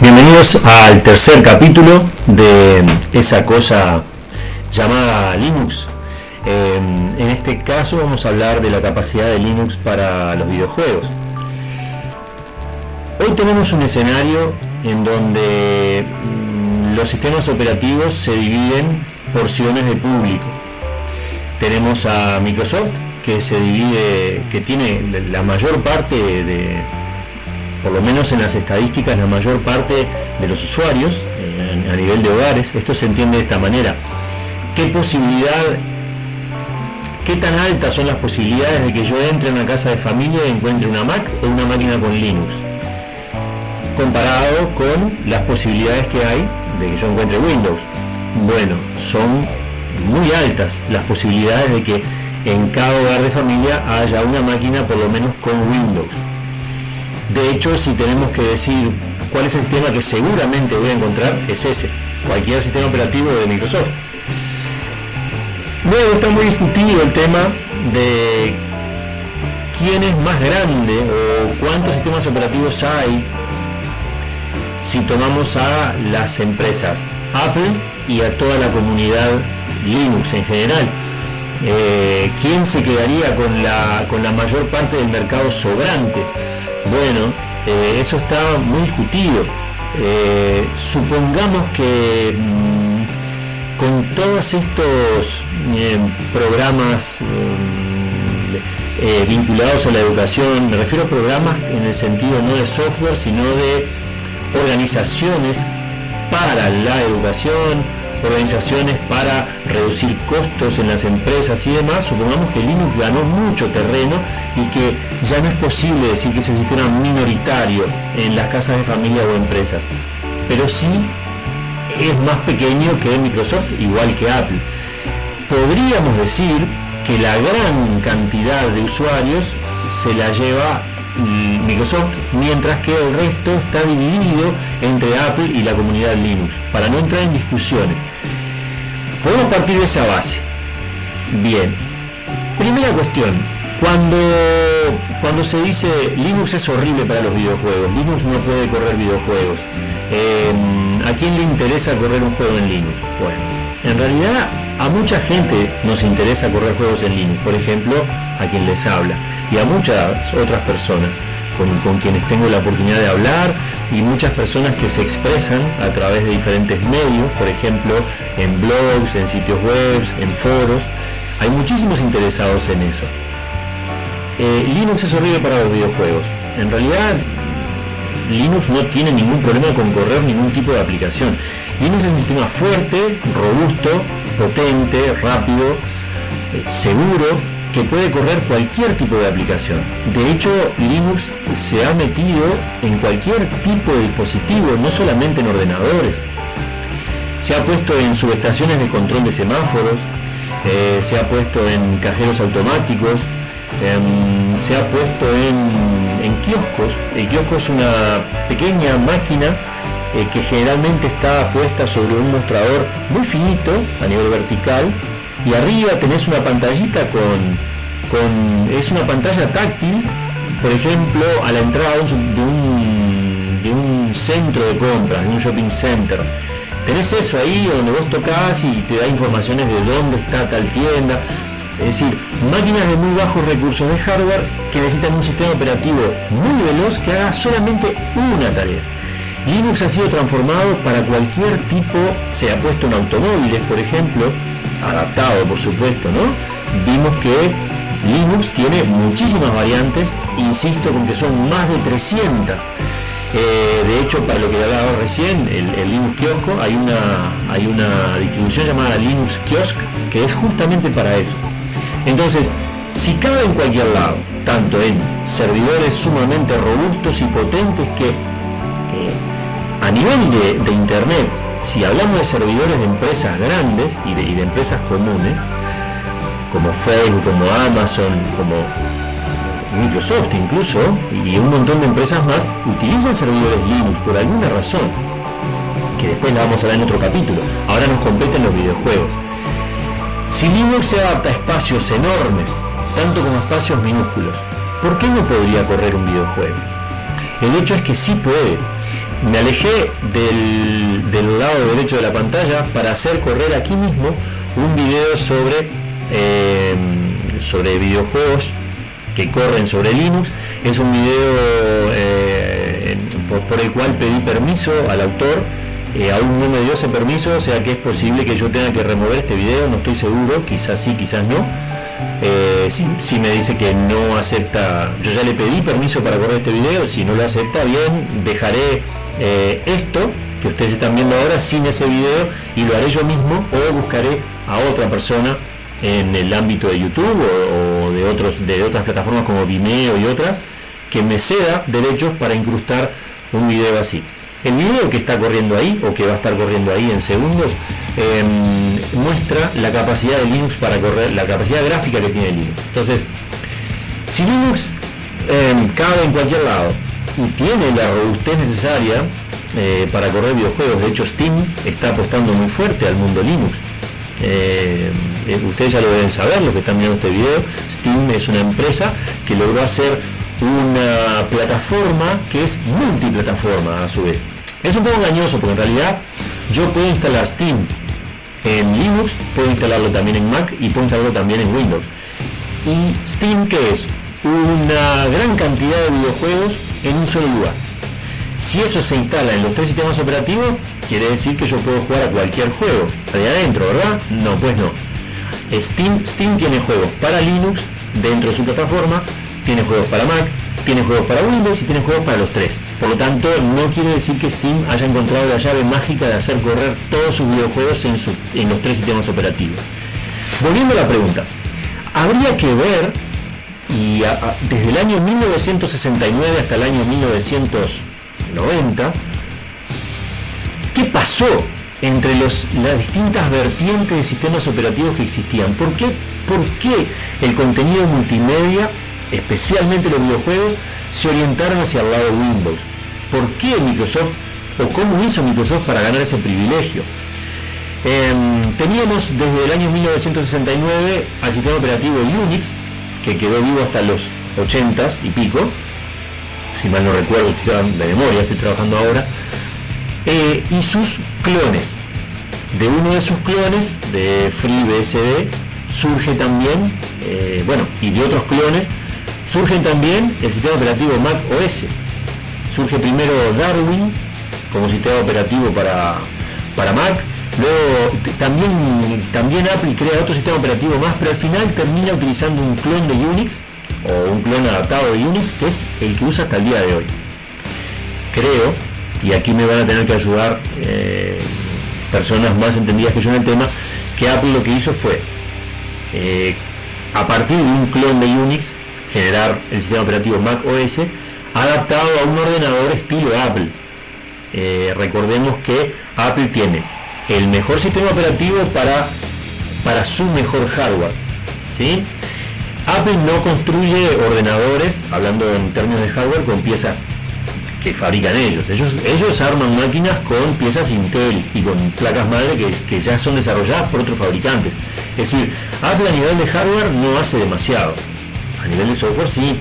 Bienvenidos al tercer capítulo de esa cosa llamada Linux. Eh, en este caso vamos a hablar de la capacidad de Linux para los videojuegos. Hoy tenemos un escenario en donde mm, los sistemas operativos se dividen porciones de público. Tenemos a Microsoft que se divide, que tiene la mayor parte de, por lo menos en las estadísticas, la mayor parte de los usuarios eh, a nivel de hogares. Esto se entiende de esta manera. ¿Qué posibilidad, qué tan altas son las posibilidades de que yo entre a una casa de familia y encuentre una Mac o una máquina con Linux? Comparado con las posibilidades que hay de que yo encuentre Windows. Bueno, son muy altas las posibilidades de que en cada hogar de familia haya una máquina por lo menos con Windows. De hecho, si tenemos que decir cuál es el sistema que seguramente voy a encontrar, es ese, cualquier sistema operativo de Microsoft. Luego está muy discutido el tema de quién es más grande o cuántos sistemas operativos hay si tomamos a las empresas Apple y a toda la comunidad Linux en general. Eh, ¿Quién se quedaría con la, con la mayor parte del mercado sobrante? Bueno, eh, eso está muy discutido. Eh, supongamos que mm, con todos estos eh, programas mm, vinculados a la educación, me refiero a programas en el sentido no de software, sino de organizaciones para la educación, organizaciones para reducir costos en las empresas y demás, supongamos que Linux ganó mucho terreno y que ya no es posible decir que ese sistema minoritario en las casas de familia o empresas, pero sí es más pequeño que Microsoft, igual que Apple. Podríamos decir que la gran cantidad de usuarios se la lleva Microsoft, mientras que el resto está dividido entre Apple y la comunidad Linux, para no entrar en discusiones. Podemos partir de esa base. Bien. Primera cuestión. Cuando, cuando se dice Linux es horrible para los videojuegos, Linux no puede correr videojuegos, em, ¿a quién le interesa correr un juego en Linux? Bueno, en realidad a mucha gente nos interesa correr juegos en Linux, por ejemplo, a quien les habla, y a muchas otras personas con, con, quienes tengo la oportunidad de hablar y muchas personas que se expresan a través de diferentes medios, por ejemplo, en blogs, en sitios web, en foros. Hay muchísimos interesados en eso. Eh, Linux es horrible para los videojuegos. En realidad, Linux no tiene ningún problema con correr ningún tipo de aplicación. Linux es un sistema fuerte, robusto, potente, rápido, seguro, que puede correr cualquier tipo de aplicación. De hecho, Linux se ha metido en cualquier tipo de dispositivo, no solamente en ordenadores. Se ha puesto en subestaciones de control de semáforos, eh, se ha puesto en cajeros automáticos, em, se ha puesto en, en, kioscos. El kiosco es una pequeña máquina eh, que generalmente está puesta sobre un mostrador muy finito a nivel vertical y arriba tenés una pantallita con, es una pantalla táctil por ejemplo a la entrada de un, de un centro de compras de un shopping center tenés eso ahí donde vos tocas y te da informaciones de dónde está tal tienda es decir, máquinas de muy bajos recursos de hardware que necesitan un sistema operativo muy veloz que haga solamente una tarea. Linux ha sido transformado para cualquier tipo, se ha puesto en automóviles, por ejemplo, adaptado por supuesto, ¿no? Vimos que Linux tiene muchísimas variantes, insisto con que son más de 300. Eh, de hecho, para lo que hablaba recién, el, Linux Kiosco, hay una, hay una distribución llamada Linux Kiosk que es justamente para eso. Entonces, si cabe en cualquier lado, tanto en servidores sumamente robustos y potentes que a nivel de, Internet, si hablamos de servidores de empresas grandes y de, empresas comunes, como Facebook, como Amazon, como Microsoft incluso, y un montón de empresas más, utilizan servidores Linux por alguna razón, que después la vamos a ver en otro capítulo. Ahora nos competen los videojuegos. Si Linux se adapta a espacios enormes, tanto como espacios minúsculos, ¿por qué no podría correr un videojuego? El hecho es que sí puede. Me alejé del, lado derecho de la pantalla para hacer correr aquí mismo un video sobre, eh, sobre videojuegos que corren sobre Linux. Es un video eh, por, el cual pedí permiso al autor. Eh, aún no me dio ese permiso, o sea que es posible que yo tenga que remover este video, no estoy seguro, quizás sí, quizás no. si, me dice que no acepta, yo ya le pedí permiso para correr este video, si no lo acepta bien, dejaré eh, esto que ustedes están viendo ahora sin ese video y lo haré yo mismo o buscaré a otra persona en el ámbito de YouTube o, de, otros, de otras plataformas como Vimeo y otras que me ceda derechos para incrustar un video así. El video que está corriendo ahí o que va a estar corriendo ahí en segundos em, muestra la capacidad de Linux para correr, la capacidad gráfica que tiene Linux. Entonces, si Linux em, cabe en cualquier lado y tiene la robustez necesaria eh, para correr videojuegos. De hecho, Steam está apostando muy fuerte al mundo Linux. Eh, eh, ustedes ya lo deben saber, los que están viendo este video. Steam es una empresa que logró hacer una plataforma que es multiplataforma a su vez. Es un poco engañoso porque en realidad yo puedo instalar Steam en Linux, puedo instalarlo también en Mac y puedo instalarlo también en Windows. ¿Y Steam qué es? Una gran cantidad de videojuegos en un solo lugar. Si eso se instala en los tres sistemas operativos, quiere decir que yo puedo jugar a cualquier juego. Ahí adentro, ¿verdad? No, pues no. Steam, Steam tiene juegos para Linux dentro de su plataforma, tiene juegos para Mac, tiene juegos para Windows y tiene juegos para los tres. Por lo tanto, no quiere decir que Steam haya encontrado la llave mágica de hacer correr todos sus videojuegos en, en los tres sistemas operativos. Volviendo a la pregunta, habría que ver y desde el año 1969 hasta el año 1990, ¿qué pasó entre las distintas vertientes de sistemas operativos que existían? ¿Por qué, ¿Por qué el contenido multimedia, especialmente los videojuegos, se orientaron hacia el lado Windows? ¿Por qué Microsoft o cómo hizo Microsoft para ganar ese privilegio? Em, teníamos desde el año 1969 al sistema operativo Unix, que quedó vivo hasta los 80 y pico, si mal no recuerdo, de memoria, estoy trabajando ahora, eh, y sus clones. De uno de sus clones, de FreeBSD, surge también, eh, bueno, y de otros clones, surgen también el sistema operativo Mac OS. Surge primero Darwin como sistema operativo para, para Mac, Luego también, también Apple crea otro sistema operativo más, pero al final termina utilizando un clon de Unix o un clon adaptado de Unix, que es el que usa hasta el día de hoy. Creo, y aquí me van a tener que ayudar eh, personas más entendidas que yo en el tema, que Apple lo que hizo fue, eh, a partir de un clon de Unix, generar el sistema operativo Mac OS adaptado a un ordenador estilo Apple. Eh, recordemos que Apple tiene el mejor sistema operativo para, para su mejor hardware. ¿sí? Apple no construye ordenadores, hablando en términos de hardware, con piezas que fabrican ellos. Ellos, arman máquinas con piezas Intel y con placas madre que, que ya son desarrolladas por otros fabricantes. Es decir, Apple a nivel de hardware no hace demasiado. A nivel de software sí.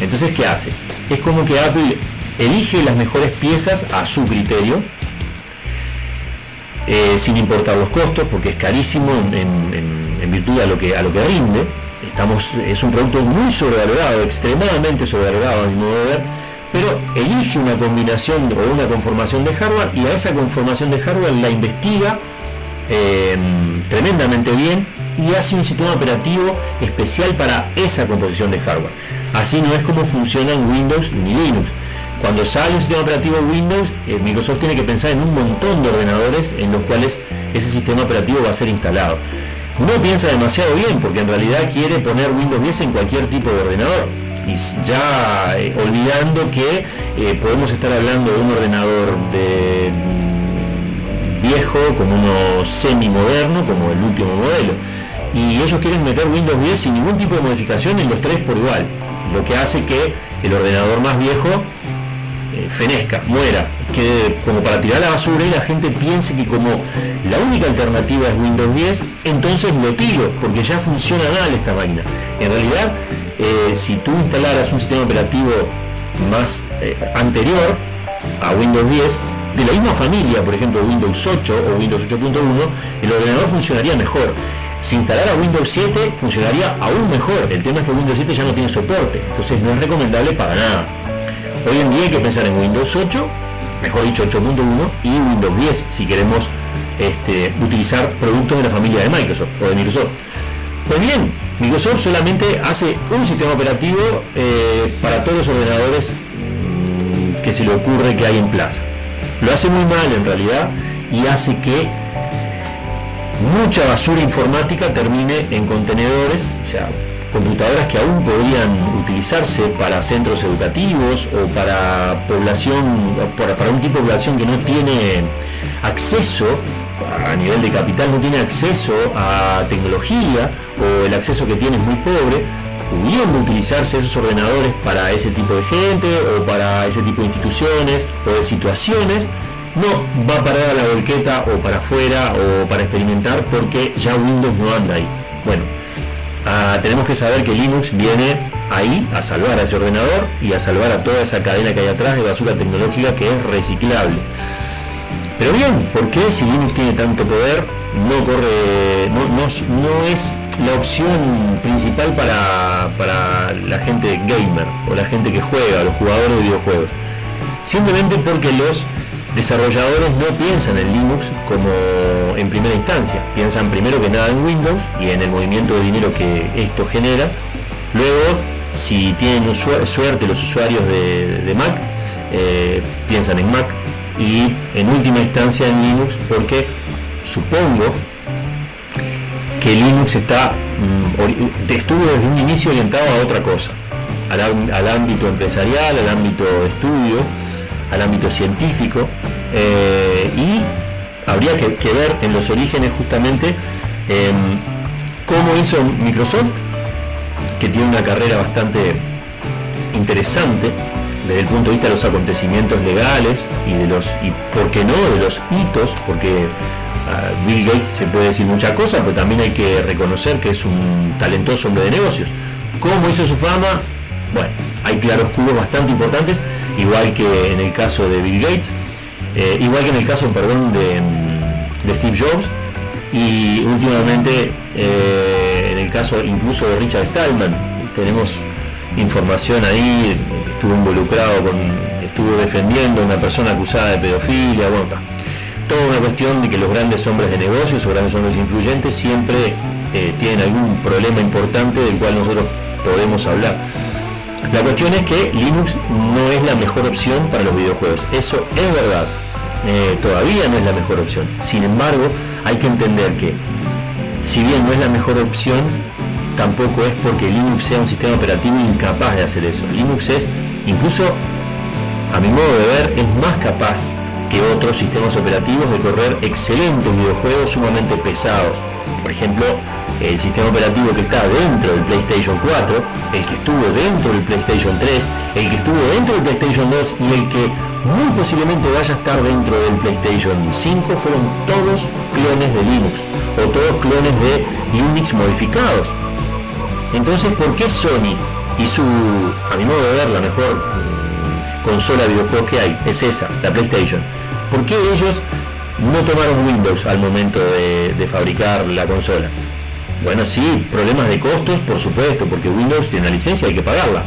Entonces, ¿qué hace? Es como que Apple elige las mejores piezas a su criterio eh, sin importar los costos, porque es carísimo en, virtud a lo que a lo que rinde. Estamos, es un producto muy sobrevalorado, extremadamente sobrevalorado a mi modo de ver, pero elige una combinación o una conformación de hardware y a esa conformación de hardware la investiga eh, tremendamente bien y hace un sistema operativo especial para esa composición de hardware. Así no es como funcionan Windows ni Linux. Cuando sale un sistema operativo Windows, eh, Microsoft tiene que pensar en un montón de ordenadores en los cuales ese sistema operativo va a ser instalado. No piensa demasiado bien porque en realidad quiere poner Windows 10 en cualquier tipo de ordenador. Y ya eh, olvidando que eh, podemos estar hablando de un ordenador de mm, viejo como uno semi moderno como el último modelo y ellos quieren meter Windows 10 sin ningún tipo de modificación en los tres por igual lo que hace que el ordenador más viejo eh, fenezca, muera, quede como para tirar la basura y la gente piense que como la única alternativa es Windows 10, entonces lo tiro, porque ya funciona mal esta máquina. En realidad, eh, si tú instalaras un sistema operativo más eh, anterior, a Windows 10, de la misma familia, por ejemplo Windows 8 o Windows 8.1, el ordenador funcionaría mejor. Si instalara Windows 7 funcionaría aún mejor. El tema es que Windows 7 ya no tiene soporte, entonces no es recomendable para nada. Hoy en día hay que pensar en Windows 8, mejor dicho 8.1 y Windows 10 si queremos este, utilizar productos de la familia de Microsoft o de Microsoft. Pues bien, Microsoft solamente hace un sistema operativo eh, para todos los ordenadores mm, que se le ocurre que hay en plaza. Lo hace muy mal en realidad y hace que mucha basura informática termine en contenedores, o sea, computadoras que aún podrían utilizarse para centros educativos o para población, para, para un tipo de población que no tiene acceso a nivel de capital no tiene acceso a tecnología o el acceso que tiene es muy pobre, pudiendo utilizarse esos ordenadores para ese tipo de gente o para ese tipo de instituciones o de situaciones, no va a parar a la volqueta o para afuera o para experimentar porque ya Windows no anda ahí. Bueno, ah, tenemos que saber que Linux viene ahí a salvar a ese ordenador y a salvar a toda esa cadena que hay atrás de basura tecnológica que es reciclable. Pero bien, ¿por qué si Linux tiene tanto poder no corre, no, es la opción principal para, para, la gente gamer o la gente que juega, los jugadores de videojuegos? Simplemente porque los desarrolladores no piensan en Linux como en primera instancia, piensan primero que nada en Windows y en el movimiento de dinero que esto genera. Luego, si tienen suerte los usuarios de, Mac, eh, piensan en Mac y en última instancia en Linux porque supongo que Linux está mm, estuvo desde un inicio orientado a otra cosa al, ámbito empresarial al ámbito estudio al ámbito científico eh, y habría que, ver en los orígenes justamente em, cómo hizo Microsoft que tiene una carrera bastante interesante desde el punto de vista de los acontecimientos legales y de los, y por qué no, de los hitos, porque ah, Bill Gates se puede decir muchas cosas, pero también hay que reconocer que es un talentoso hombre de negocios. ¿Cómo hizo su fama? Bueno, hay claroscuros bastante importantes, igual que en el caso de Bill Gates, eh, igual que en el caso, perdón, de, de Steve Jobs, y últimamente eh, en el caso incluso de Richard Stallman, tenemos información ahí, estuvo involucrado con, estuvo defendiendo a una persona acusada de pedofilia, bueno, toda una cuestión de que los grandes hombres de negocios o grandes hombres influyentes siempre eh, tienen algún problema importante del cual nosotros podemos hablar. La cuestión es que Linux no es la mejor opción para los videojuegos, eso es verdad, eh, todavía no es la mejor opción. Sin embargo, hay que entender que si bien no es la mejor opción, tampoco es porque Linux sea un sistema operativo incapaz de hacer eso. Linux es, incluso a mi modo de ver, es más capaz que otros sistemas operativos de correr excelentes videojuegos sumamente pesados. Por ejemplo, el sistema operativo que está dentro del PlayStation 4, el que estuvo dentro del PlayStation 3, el que estuvo dentro del PlayStation 2 y el que muy posiblemente vaya a estar dentro del PlayStation 5 fueron todos clones de Linux o todos clones de Unix modificados. Entonces, ¿por qué Sony y su, a mi modo de ver, la mejor mm, consola de videojuegos que hay es esa, la PlayStation? ¿Por qué ellos no tomaron Windows al momento de, fabricar la consola? Bueno, sí, problemas de costos, por supuesto, porque Windows tiene una licencia, hay que pagarla.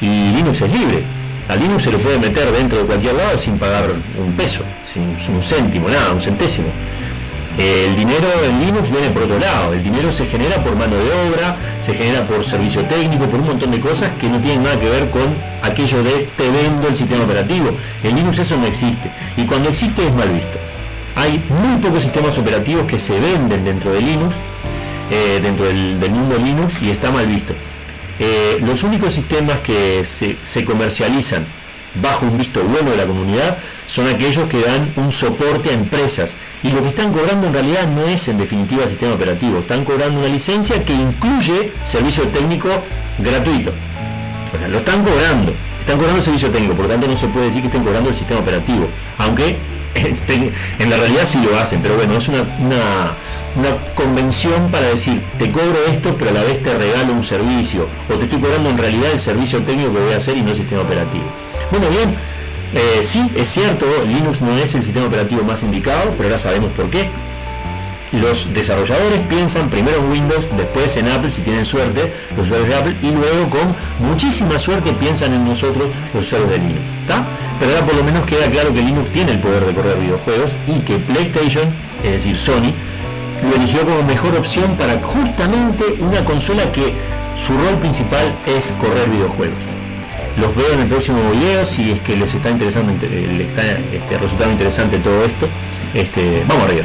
Y Linux es libre. A Linux se lo puede meter dentro de cualquier lado sin pagar un peso, sin un céntimo, nada, un centésimo. El dinero en Linux viene por otro lado, el dinero se genera por mano de obra, se genera por servicio técnico, por un montón de cosas que no tienen nada que ver con aquello de te vendo el sistema operativo. En Linux eso no existe y cuando existe es mal visto. Hay muy pocos sistemas operativos que se venden dentro de Linux, eh, dentro del, mundo Linux y está mal visto. Eh, los únicos sistemas que se, comercializan bajo un visto bueno de la comunidad son aquellos que dan un soporte a empresas y lo que están cobrando en realidad no es en definitiva sistema operativo, están cobrando una licencia que incluye servicio técnico gratuito. Lo están cobrando, están cobrando el servicio técnico, por tanto no se puede decir que estén cobrando el sistema operativo, aunque en la realidad sí lo hacen, pero bueno, es una, una, una, convención para decir, te cobro esto, pero a la vez te regalo un servicio, o te estoy cobrando en realidad el servicio técnico que voy a hacer y no el sistema operativo. Bueno, bien, Eh, sí, es cierto, Linux no es el sistema operativo más indicado, pero ahora sabemos por qué. Los desarrolladores piensan primero en Windows, después en Apple si tienen suerte, los usuarios de Apple, y luego con muchísima suerte piensan en nosotros, los usuarios de Linux. Pero ahora por lo menos queda claro que Linux tiene el poder de correr videojuegos y que PlayStation, es decir, Sony, lo eligió como mejor opción para justamente una consola que su rol principal es correr videojuegos. Los veo en el próximo video si es que les está interesando, les está este, resultando interesante todo esto. Este, vamos arriba.